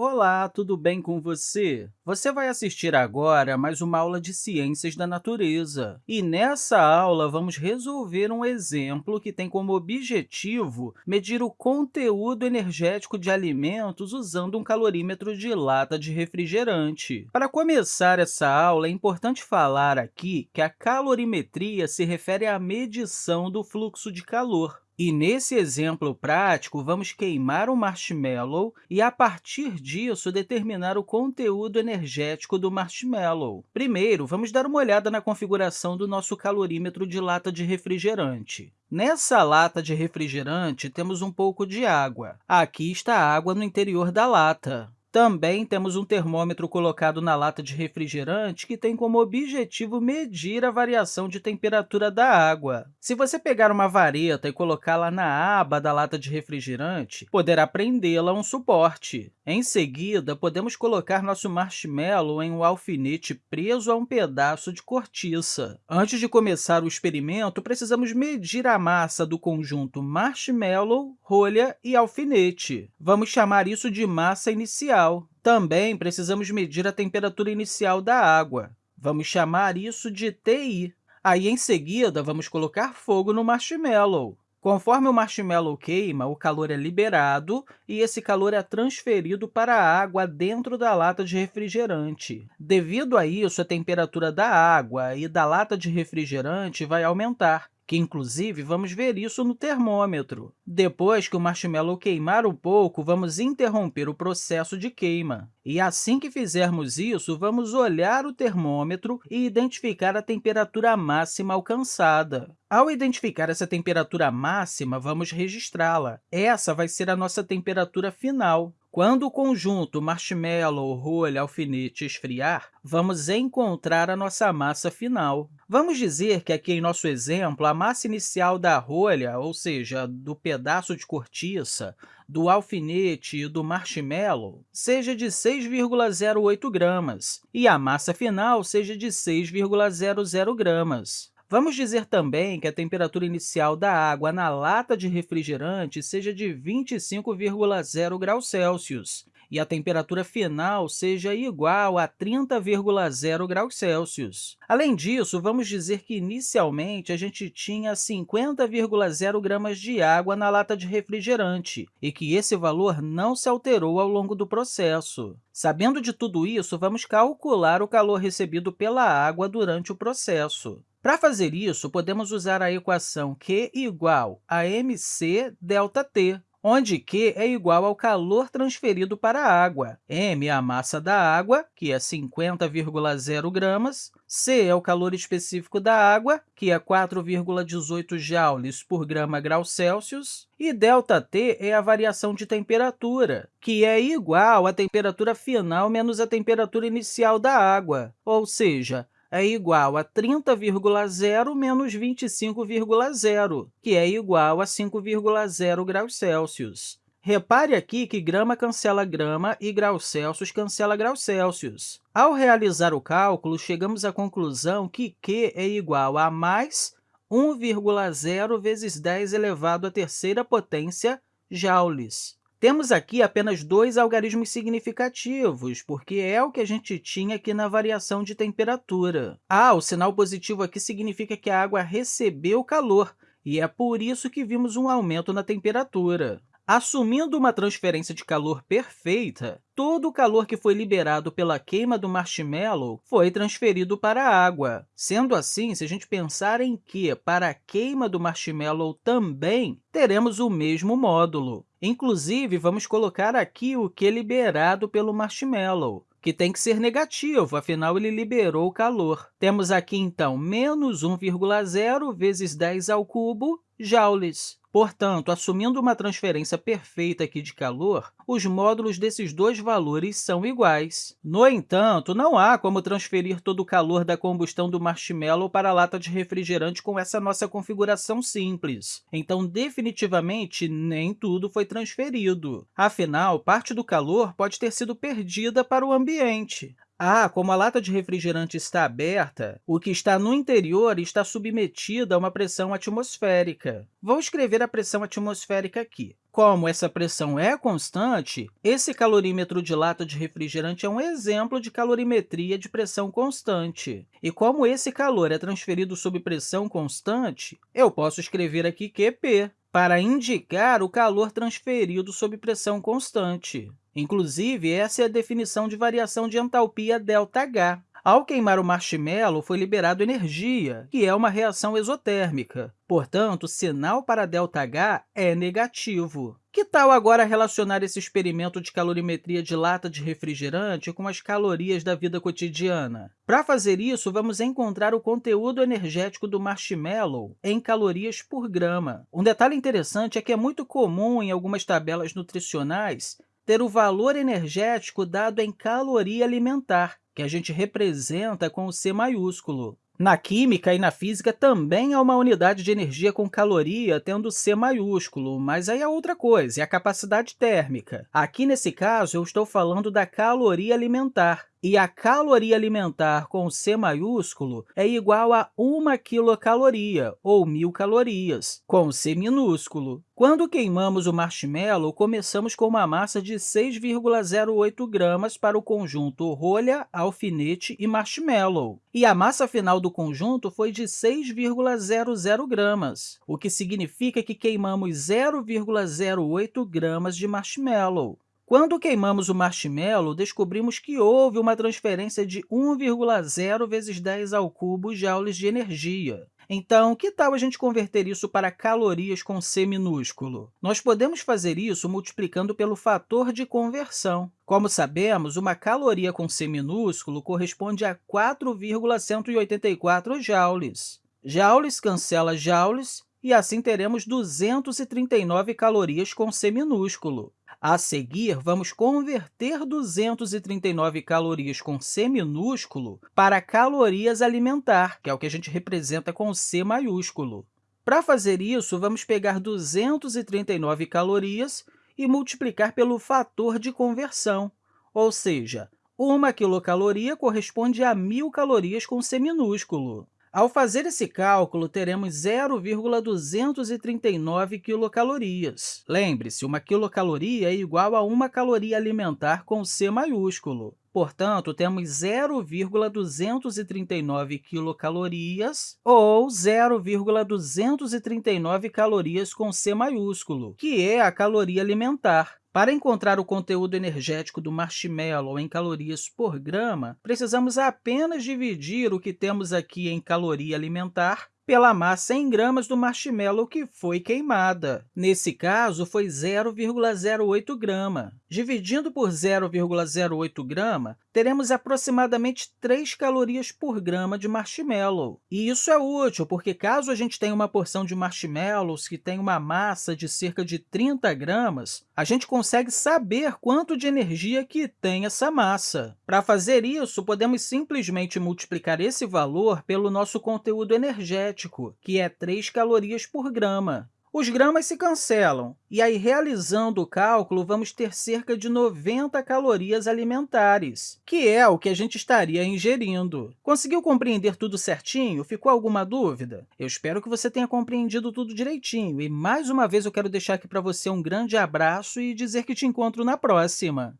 Olá, tudo bem com você? Você vai assistir agora mais uma aula de Ciências da Natureza. E nessa aula, vamos resolver um exemplo que tem como objetivo medir o conteúdo energético de alimentos usando um calorímetro de lata de refrigerante. Para começar essa aula, é importante falar aqui que a calorimetria se refere à medição do fluxo de calor. E nesse exemplo prático, vamos queimar um marshmallow e, a partir disso, determinar o conteúdo energético do marshmallow. Primeiro, vamos dar uma olhada na configuração do nosso calorímetro de lata de refrigerante. Nessa lata de refrigerante, temos um pouco de água. Aqui está a água no interior da lata. Também temos um termômetro colocado na lata de refrigerante que tem como objetivo medir a variação de temperatura da água. Se você pegar uma vareta e colocá-la na aba da lata de refrigerante, poderá prendê-la a um suporte. Em seguida, podemos colocar nosso marshmallow em um alfinete preso a um pedaço de cortiça. Antes de começar o experimento, precisamos medir a massa do conjunto marshmallow, rolha e alfinete. Vamos chamar isso de massa inicial. Também precisamos medir a temperatura inicial da água. Vamos chamar isso de TI. Aí, em seguida, vamos colocar fogo no marshmallow. Conforme o marshmallow queima, o calor é liberado e esse calor é transferido para a água dentro da lata de refrigerante. Devido a isso, a temperatura da água e da lata de refrigerante vai aumentar que, inclusive, vamos ver isso no termômetro. Depois que o marshmallow queimar um pouco, vamos interromper o processo de queima. E assim que fizermos isso, vamos olhar o termômetro e identificar a temperatura máxima alcançada. Ao identificar essa temperatura máxima, vamos registrá-la. Essa vai ser a nossa temperatura final. Quando o conjunto marshmallow, rolha, alfinete esfriar, vamos encontrar a nossa massa final. Vamos dizer que aqui em nosso exemplo, a massa inicial da rolha, ou seja, do pedaço de cortiça, do alfinete e do marshmallow, seja de 6,08 gramas, e a massa final seja de 6,00 gramas. Vamos dizer também que a temperatura inicial da água na lata de refrigerante seja de 25,0 graus Celsius e a temperatura final seja igual a 30,0 graus Celsius. Além disso, vamos dizer que, inicialmente, a gente tinha 50,0 gramas de água na lata de refrigerante e que esse valor não se alterou ao longo do processo. Sabendo de tudo isso, vamos calcular o calor recebido pela água durante o processo. Para fazer isso, podemos usar a equação Q igual a mc ΔT, onde Q é igual ao calor transferido para a água, m é a massa da água, que é 50,0 gramas, C é o calor específico da água, que é 4,18 joules por grama grau Celsius, e ΔT é a variação de temperatura, que é igual à temperatura final menos a temperatura inicial da água, ou seja, é igual a 30,0 menos 25,0, que é igual a 5,0 graus Celsius. Repare aqui que grama cancela grama e graus Celsius cancela graus Celsius. Ao realizar o cálculo, chegamos à conclusão que Q é igual a mais 1,0 vezes 10 elevado à terceira potência joules. Temos aqui apenas dois algarismos significativos, porque é o que a gente tinha aqui na variação de temperatura. Ah, o sinal positivo aqui significa que a água recebeu calor, e é por isso que vimos um aumento na temperatura. Assumindo uma transferência de calor perfeita, todo o calor que foi liberado pela queima do marshmallow foi transferido para a água. Sendo assim, se a gente pensar em que, para a queima do marshmallow também, teremos o mesmo módulo. Inclusive, vamos colocar aqui o que é liberado pelo marshmallow que tem que ser negativo, afinal, ele liberou o calor. Temos aqui, então, menos 1,0 vezes 10 ao cubo joules. Portanto, assumindo uma transferência perfeita aqui de calor, os módulos desses dois valores são iguais. No entanto, não há como transferir todo o calor da combustão do marshmallow para a lata de refrigerante com essa nossa configuração simples. Então, definitivamente, nem tudo foi transferido. Afinal, parte do calor pode ter sido perdida para o ambiente. Ah, como a lata de refrigerante está aberta, o que está no interior está submetido a uma pressão atmosférica. Vou escrever a pressão atmosférica aqui. Como essa pressão é constante, esse calorímetro de lata de refrigerante é um exemplo de calorimetria de pressão constante. E como esse calor é transferido sob pressão constante, eu posso escrever aqui QP, para indicar o calor transferido sob pressão constante. Inclusive, essa é a definição de variação de entalpia ΔH. Ao queimar o marshmallow, foi liberado energia, que é uma reação exotérmica. Portanto, o sinal para ΔH é negativo. Que tal agora relacionar esse experimento de calorimetria de lata de refrigerante com as calorias da vida cotidiana? Para fazer isso, vamos encontrar o conteúdo energético do marshmallow em calorias por grama. Um detalhe interessante é que é muito comum em algumas tabelas nutricionais ter o valor energético dado em caloria alimentar, que a gente representa com o C maiúsculo. Na química e na física também há uma unidade de energia com caloria tendo C maiúsculo, mas aí é outra coisa, é a capacidade térmica. Aqui, nesse caso, eu estou falando da caloria alimentar. E a caloria alimentar com C maiúsculo é igual a 1 quilocaloria, ou 1.000 calorias, com C minúsculo. Quando queimamos o marshmallow, começamos com uma massa de 6,08 gramas para o conjunto rolha, alfinete e marshmallow. E a massa final do conjunto foi de 6,00 gramas, o que significa que queimamos 0,08 gramas de marshmallow. Quando queimamos o marshmallow, descobrimos que houve uma transferência de 1,0 vezes 10 ao cubo joules de energia. Então, que tal a gente converter isso para calorias com C minúsculo? Nós podemos fazer isso multiplicando pelo fator de conversão. Como sabemos, uma caloria com C minúsculo corresponde a 4,184 joules. Joules cancela joules, e assim teremos 239 calorias com C minúsculo. A seguir, vamos converter 239 calorias com C minúsculo para calorias alimentar, que é o que a gente representa com C maiúsculo. Para fazer isso, vamos pegar 239 calorias e multiplicar pelo fator de conversão, ou seja, uma quilocaloria corresponde a 1.000 calorias com C minúsculo. Ao fazer esse cálculo, teremos 0,239 quilocalorias. Lembre-se, uma quilocaloria é igual a uma caloria alimentar com C maiúsculo. Portanto, temos 0,239 quilocalorias ou 0,239 calorias com C maiúsculo, que é a caloria alimentar. Para encontrar o conteúdo energético do marshmallow em calorias por grama, precisamos apenas dividir o que temos aqui em caloria alimentar pela massa em gramas do marshmallow que foi queimada. Nesse caso, foi 0,08 grama. Dividindo por 0,08 grama, teremos aproximadamente 3 calorias por grama de marshmallow. E isso é útil, porque caso a gente tenha uma porção de marshmallows que tem uma massa de cerca de 30 gramas, a gente consegue saber quanto de energia que tem essa massa. Para fazer isso, podemos simplesmente multiplicar esse valor pelo nosso conteúdo que é 3 calorias por grama. Os gramas se cancelam, e aí, realizando o cálculo, vamos ter cerca de 90 calorias alimentares, que é o que a gente estaria ingerindo. Conseguiu compreender tudo certinho? Ficou alguma dúvida? Eu espero que você tenha compreendido tudo direitinho, e mais uma vez eu quero deixar aqui para você um grande abraço e dizer que te encontro na próxima!